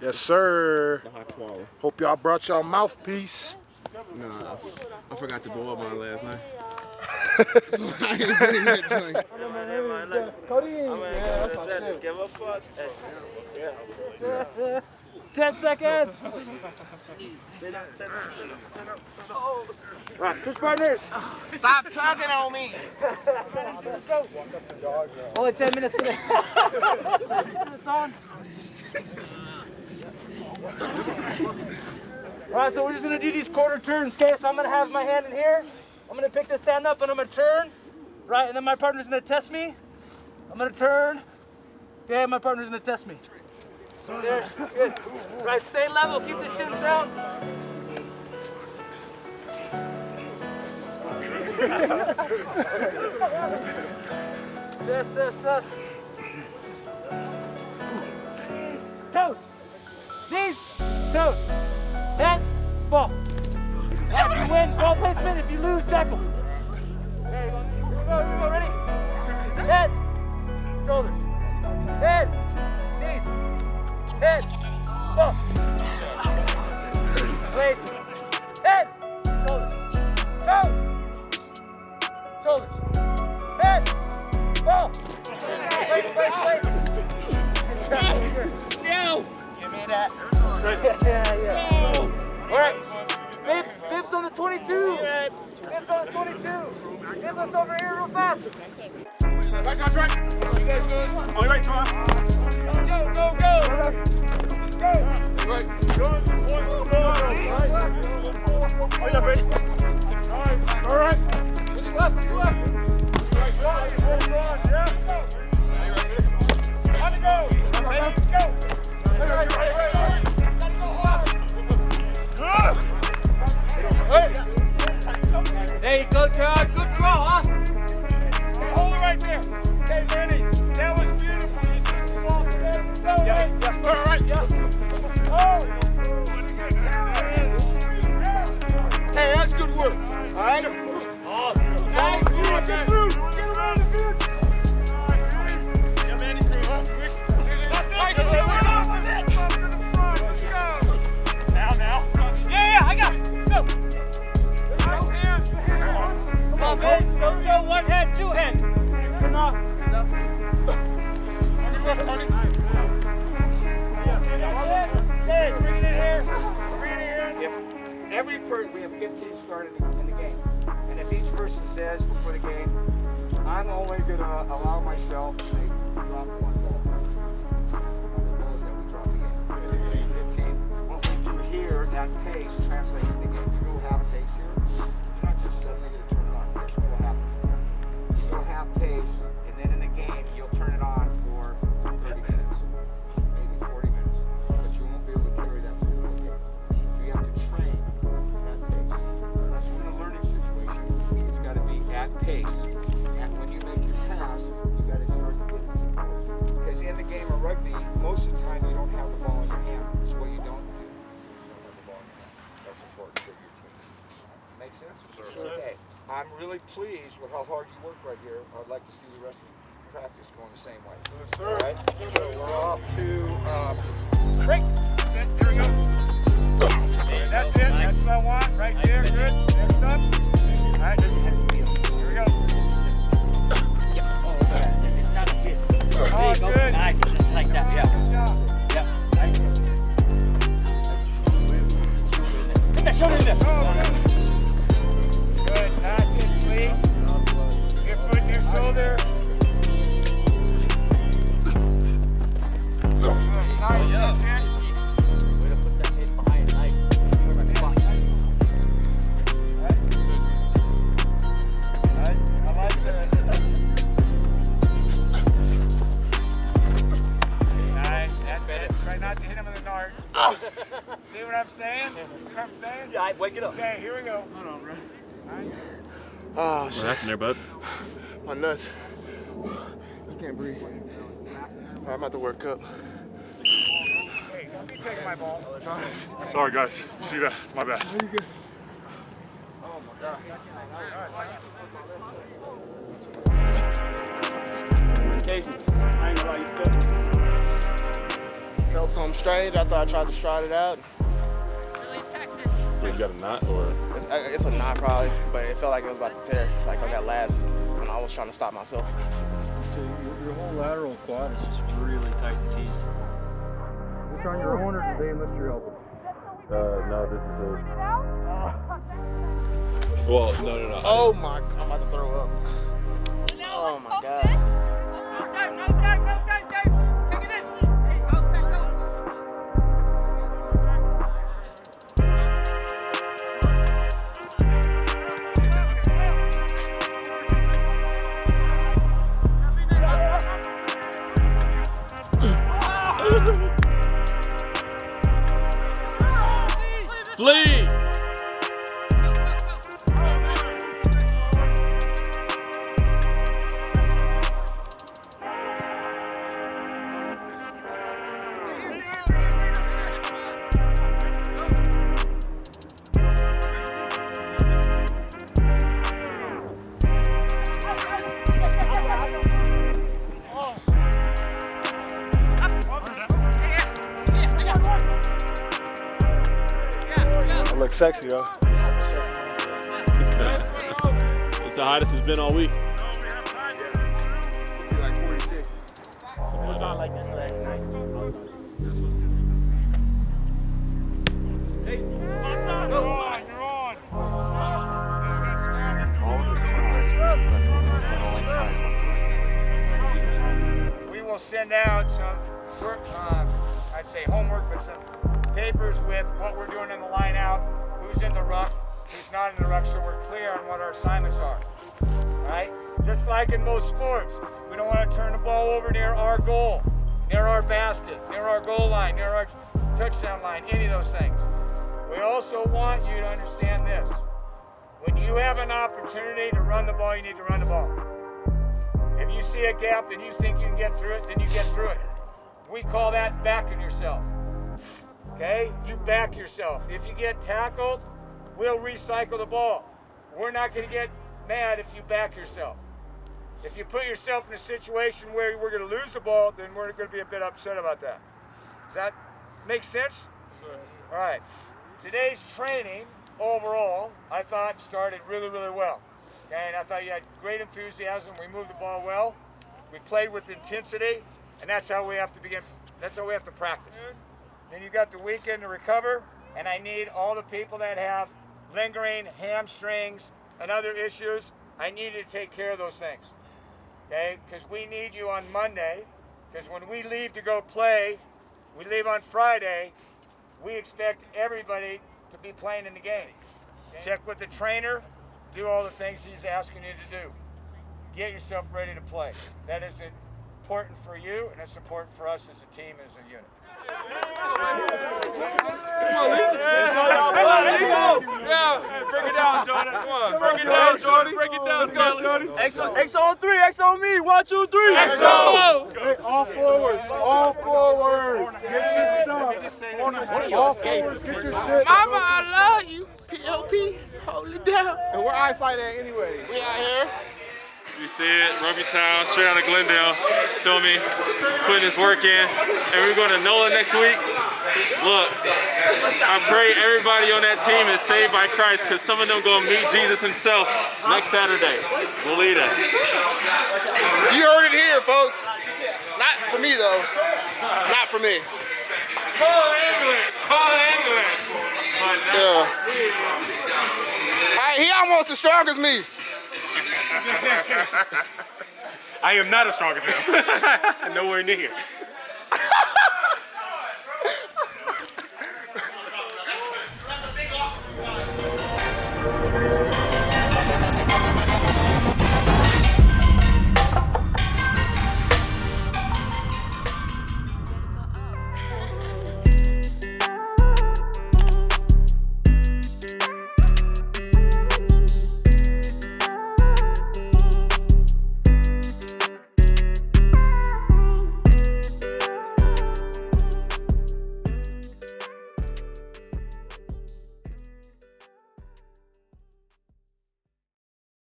Yes, sir. The high quality. Hope y'all brought y'all mouthpiece. Nah, I forgot to blow up mine last night. so I ain't bring that joint. Cody, yeah, that's my shit. Give a fuck. Yeah. 10 seconds. Right, switch partners. Stop tugging on me. Only 10 minutes today. it's on. Alright, so we're just gonna do these quarter turns, okay? So I'm gonna have my hand in here. I'm gonna pick this hand up and I'm gonna turn. Right, and then my partner's gonna test me. I'm gonna turn. Okay, my partner's gonna test me. There, good. Right, stay level, keep the shins down. test, test, test. Knees. Toes. Head. Ball. If you win, ball placement. If you lose, tackle. There you go. Here we go. Here we go. Ready? Head. Shoulders. Head. Knees. Head. Ball. Place. Head. Shoulders. Toes. Shoulders. Head. Ball. Place, place, place. No. Give me that. Yeah, yeah. All right. Bibs, Bibs on the 22. Bibs on the 22. Bibs us over here real fast. Right, right, right. You guys? On your right, on. Go, go, go. Go. Right. One, two, go. Are you ready? 15 started in the game, and if each person says before the game, I'm only going to allow myself to drop one ball. The balls that we drop again. 15. What we do here at pace translates pace. And when you make your pass, you got to start to get it Because in the game of rugby, most of the time you don't have the ball in your hand. So what you don't do, you don't have the ball in your hand. That's important for your team. Make sense? Okay. I'm really pleased with how hard you work right here. I'd like to see the rest of the practice going the same way. Yes, sir. All right? So we're off to um, Break. That's it. Here we go. That's it. That's what I want. Right there. Good. Yeah. Yeah. Put that shoulder in there. What I'm saying? Yeah, wake it up. Okay, here we go. Hold on, bro. Oh, What shit. happened there, bud? My nuts. I can't breathe. I'm about to work up. Hey, don't be taking my ball. Sorry, guys. See that? It's my bad. Oh, my God. Casey, I ain't gonna lie, you still. felt something strange. I thought I tried to stride it out. You got a knot or? It's, it's a knot probably, but it felt like it was about to tear. Like on that last when I was trying to stop myself. So your, your whole lateral quad is just really tight and seized. Is this on your own or did they enlist your help? Uh, no, this is a. Well, no, no, no. Oh my! I'm about to throw up. Oh my god. Sexy, yo. It's the hottest it's been all week. We're doing in the line out, who's in the ruck, who's not in the ruck, so we're clear on what our assignments are. Right? Just like in most sports, we don't want to turn the ball over near our goal, near our basket, near our goal line, near our touchdown line, any of those things. We also want you to understand this. When you have an opportunity to run the ball, you need to run the ball. If you see a gap and you think you can get through it, then you get through it. We call that backing yourself. Okay? You back yourself. If you get tackled, we'll recycle the ball. We're not going to get mad if you back yourself. If you put yourself in a situation where we're going to lose the ball, then we're going to be a bit upset about that. Does that make sense? All right. Today's training overall, I thought started really, really well. Okay, and I thought you had great enthusiasm. We moved the ball well. We played with intensity, and that's how we have to begin. That's how we have to practice. Then you've got the weekend to recover, and I need all the people that have lingering hamstrings and other issues. I need you to take care of those things. Okay, because we need you on Monday. Because when we leave to go play, we leave on Friday. We expect everybody to be playing in the game. Check with the trainer, do all the things he's asking you to do. Get yourself ready to play. That is important for you, and it's important for us as a team, as a unit. Break it down, Jordan. Come on. Break it down, Jordan. Break it down, Jordan. X on, X on three. X on me. One, two, three. X on. All forwards. All forwards. Get your stuff. All forwards. Get your shit. Mama, I love you. PLP, hold it down. And where eyesight at anyway? We out here. You see it, Rugby Town, straight out of Glendale. Feel me? Putting this work in. And we're going to NOLA next week. Look, I pray everybody on that team is saved by Christ because some of them going to meet Jesus himself next Saturday. Believe that. You heard it here, folks. Not for me, though. Not for me. Call ambulance! Call ambulance! Yeah. Hey, he almost as strong as me. I am not as strong as him. Nowhere near.